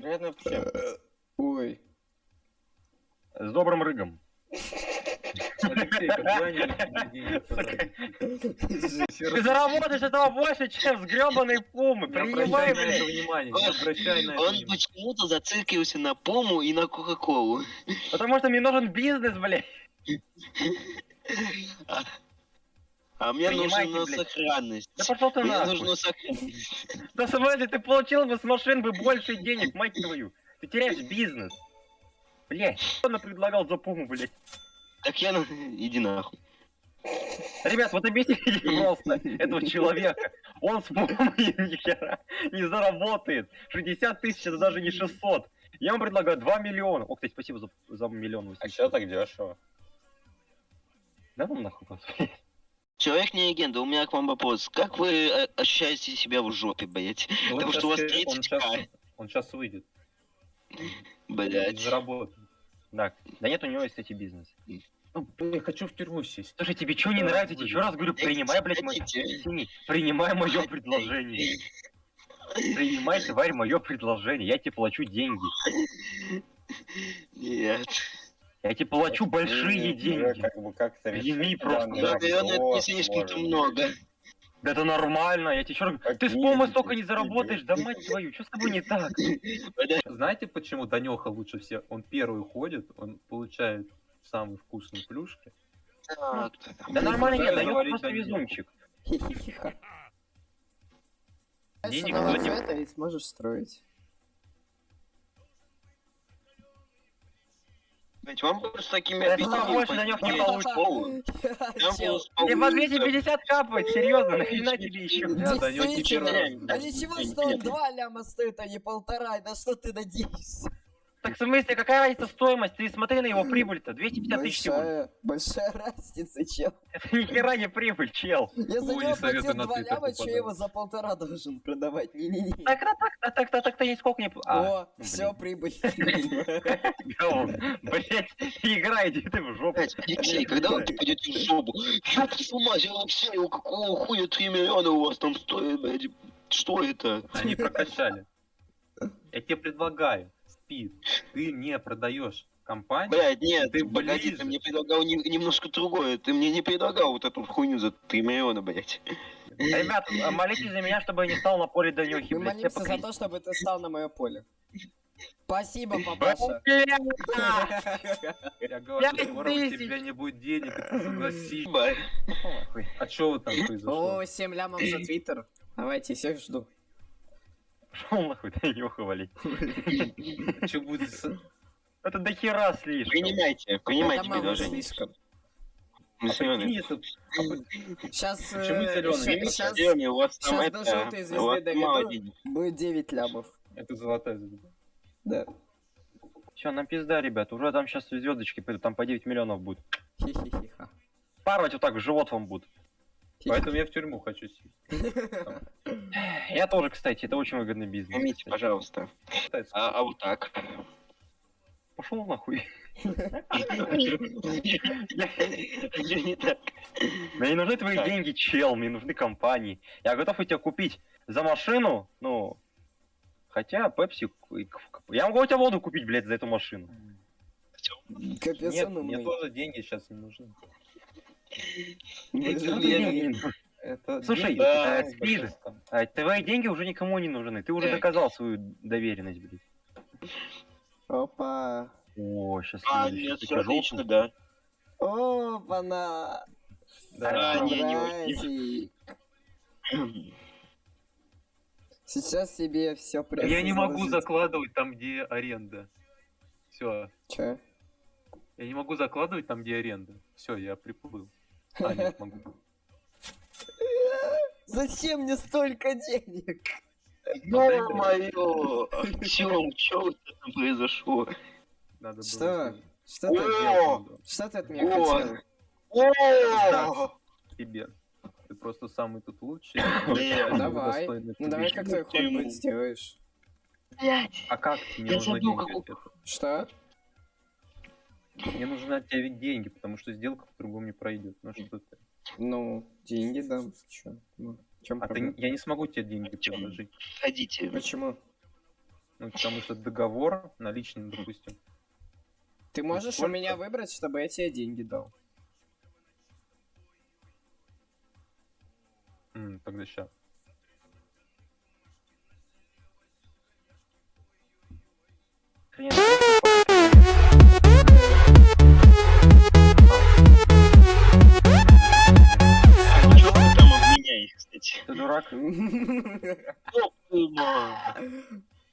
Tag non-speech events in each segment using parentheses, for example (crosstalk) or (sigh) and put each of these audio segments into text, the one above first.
Приятно общаться. Ой. С добрым рыгом. Ты заработаешь этого больше, чем с гребаной пумы. Принимай, блядь. внимание, обращай на это Он почему-то зациклился на Пому и на Кока-Колу. Потому что мне нужен бизнес, блядь. (laughs) А, а мне Принимайте, нужна блядь. сохранность. Да пошел ты Мне нахуй. нужна сохранность. Да смысле, ты получил бы с машин бы больше денег, мать твою. Ты теряешь бизнес. Блядь, что она предлагал за пуму, блядь? Так я... на- Иди нахуй. Ребят, вот объясните (laughs) просто этого человека. Он с пумой (laughs) ни хера не заработает. 60 тысяч это даже не 600. Я вам предлагаю 2 миллиона. О, кстати, спасибо за, за миллион. А 800. чё так дешево? Да ну нахуй, господи. Человек не легенда, у меня к вам вопрос. Как вы э, ощущаете себя в жопе, блять? Ну, Потому что у вас щас, э, он 30 к, Он сейчас выйдет. блять. Заработает. Да, да нет, у него есть, кстати, бизнес. Ну, я хочу в тюрьму сесть. Слушай, тебе что не нравится? Я еще раз говорю, принимай, блядь, мое... Принимай мое предложение. Принимай, тварь, мое предложение. Я тебе плачу деньги. Нет. Я тебе плачу большие Уже деньги. Как бы как-то Прими просто. Да, наверное, это не слишком-то может. много. Да это нормально, я тебе раз говорю. Ты с деньги? столько не заработаешь, да мать твою, что с тобой не так? Знаете, почему Данеха лучше всех? Он первый ходит, он получает самые вкусные плюшки. Да нормально нет, говорить просто везунчик. Денег вроде- цвета и сможешь строить. Блядь, Вам просто с такими что больше пойти Данёк не в получит. школу. Там Чел, было Тебе по спокойно. 250 капает, серьезно, (laughs) нахрена тебе еще? Да, Данёк не Действительно. А ничего, что он два ляма стоит, а не полтора, на что ты надеешься? Так в смысле, какая разница стоимость? Ты смотри на его прибыль-то, 250 тысяч всего. Большая, большая разница, чел. Это (laughs) ни хера не прибыль, чел. Я за него платил на два Твиттер ляма, что попадать. я его за полтора должен продавать. Не-не-не. Так, так, так, так, так, так, ты нисколько не... А, О, все, прибыль. (laughs) Блять, игра, иди ты в жопу. Алексей, когда вы пойдете в жопу? Ёб твою мать, Алексей, у какого хуя 3 миллиона у вас там стоит, блядь? Что это? Они прокачали. Я тебе предлагаю, Спид, ты не продаешь компанию, Блядь, нет, Ты погоди, ближе. ты мне предлагал не- немножко другое. Ты мне не предлагал вот эту хуйню за 3 миллиона, блядь. Ребят, молитесь за меня, чтобы я не стал на поле Данюхи, Мы блядь, молимся за то, чтобы ты стал на мое поле. Спасибо, папаша. я говорю, скоро у тебя не будет денег, ты согласись. А что вот там произошло? О, 7 лямов за твиттер. Давайте, всех жду. Шел нахуй, Данюха, валить. Что будет с... Это до хера слишком. Принимайте, принимайте предложение. слишком. Сейчас, сейчас Зелёный, у вас там щас это, до желтой звезды доведу. будет 9 лямов. Это золотая звезда. Да. Все, нам пизда, ребят. Уже там сейчас звездочки пойдут, там по 9 миллионов будет. Хи-хи-хи-ха. Паровать вот так в живот вам будут. Поэтому я в тюрьму хочу сесть. (laughs) Я тоже, кстати, это очень выгодный бизнес. Примите, пожалуйста. А, а вот так. Пошел нахуй. Я не так. Мне не нужны твои деньги, чел, мне нужны компании. Я готов у тебя купить за машину, ну... Хотя, Пепси... Я могу у тебя воду купить, блядь, за эту машину. Капец, Нет, мне тоже деньги сейчас не нужны. Слушай, да, это Спид, а твои деньги уже никому не нужны. Ты уже Так. доказал свою доверенность, блядь. Опа. О, сейчас А, нет, все отлично, да. Опа-на. Да, А, не, не. Сейчас себе все прям. Я не могу закладывать там, где аренда. Все. Че? Я не могу закладывать там, где аренда. Все, я приплыл. А, нет, могу. (laughs) Зачем мне столько денег? Ё-моё! Артём, чё у тебя там произошло? Надо было Что? Что ты, О! что ты от меня О! хотел? О! Тебе. Ты просто самый тут лучший. Давай. Ну давай как твой ход быть сделаешь. А как мне какой- от этого? Что? Мне нужны от тебя ведь деньги, потому что сделка по-другому не пройдет. Ну что ты? Ну, деньги дам. Че? Ну, чем А ты, я не смогу тебе деньги Почему? предложить. Ходите. Почему? Ну, потому что договор наличный, допустим. Ты можешь у сколько? меня выбрать, чтобы я тебе деньги дал. М, тогда сейчас. Дурак?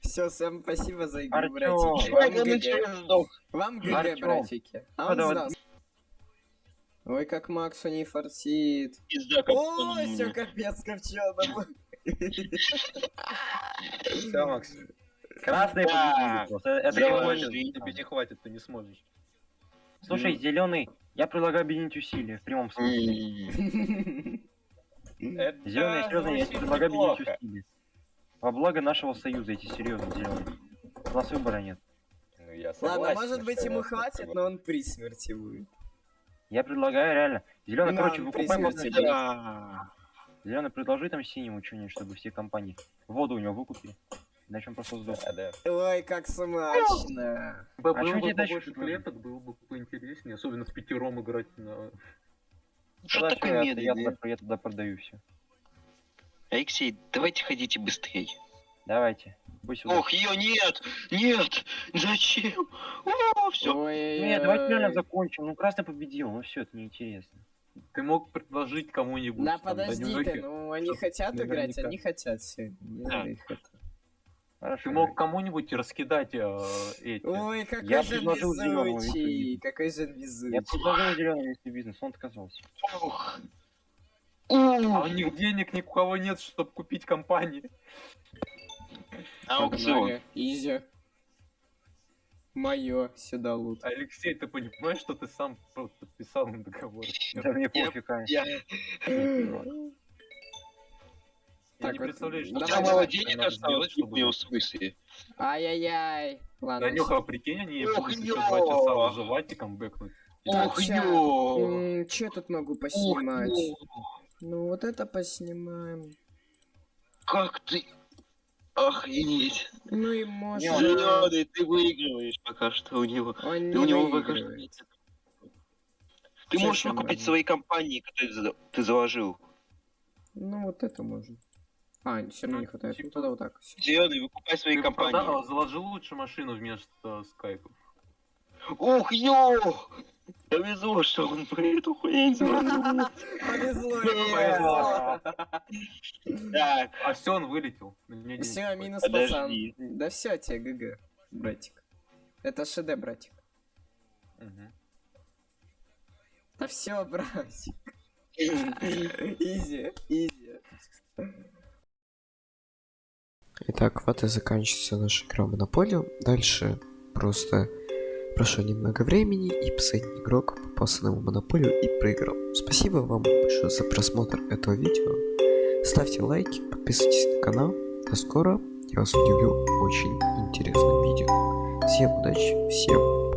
Все, всем спасибо за игру, Артём, братики. Чё, Вам ГГ. Вам ГГ, Артём. братики. А Ну, он. Ой, как Максу не фартит. Пизда, как О, все капец ковченому. Все, Макс. Красный просто. Это невозможно. хватит, тебе не хватит, ты не сможешь. Слушай, зеленый, я предлагаю объединить усилия в прямом смысле. М. Это Зеленый, серьезно, я звучит предлагаю объединить неплохо. усилия. Во благо нашего союза, эти серьезно, зеленый. У нас выбора нет. Ну, я Ладно, согласен, может быть что ему хватит, но он при смерти будет. Я предлагаю реально. Зеленый, Да, короче, смерти сделать. Да. Зеленый, предложи там синему что-нибудь, чтобы все компании. Воду у него выкупили. Иначе он просто сдох. Да, да. Ой, как смачно. А чё бы тебе дальше клеток, было бы поинтереснее, особенно с пятером играть на... Что такое всё, я, я, я туда продаю все. Алексей, давайте ходите быстрее. Давайте. Пусть. Ох, ее нет! Нет! Зачем? О, все. Ой, Нет, давайте реально закончим. Ну, красный победил, ну все, это неинтересно. Ты мог предложить кому-нибудь. Да там, подожди ты, ну они хотят играть, они хотят все. Да. Хорошо. Ты мог кому-нибудь раскидать э, эти. Ой, какой Я же везучий, какой же Я везучий. предложил зеленый вести бизнес, он отказался. Ох. А у Ух. них денег ни у кого нет, чтобы купить компании. Аукцион. Изи. Мое, сюда лут. Алексей, ты понимаешь, что ты сам подписал на договор? Да мне Я- пофиг, а. Я... Я Так, не представляю, что давай. мало денег сделать, осталось, чтобы... в смысле? Ай-яй-яй. Ладно. Данюха, прикинь, они Ох, будут еще два часа и камбэкнуть. Так, Ох, ё! М, Чё тут могу поснимать? Ну вот это поснимаем. Как ты... Охренеть. Ну и можно... Зеленый, ты выигрываешь пока что у него. Он Ты не у него пока что. Ты можешь выкупить свои компании, которые ты заложил. Ну вот это можно. А, все равно не хватает. Ну тогда вот так. Зеленый, выкупай свои Ты компании. продал- заложил лучше машину вместо скайпов. Ох, ё! Повезло, что он про эту хрень заложил. Повезло Повезло. Так, А все, он вылетел. Все, минус пацан. Да все, тебе GG, братик. Это ШД, братик. Да все, братик. Easy, easy. Итак, вот и заканчивается наша игра в Монополию. Дальше просто прошло немного времени, и последний игрок попался на Монополию и проиграл. Спасибо вам большое за просмотр этого видео. Ставьте лайки, подписывайтесь на канал. До скоро. Я вас удивлю очень интересным видео. Всем удачи, всем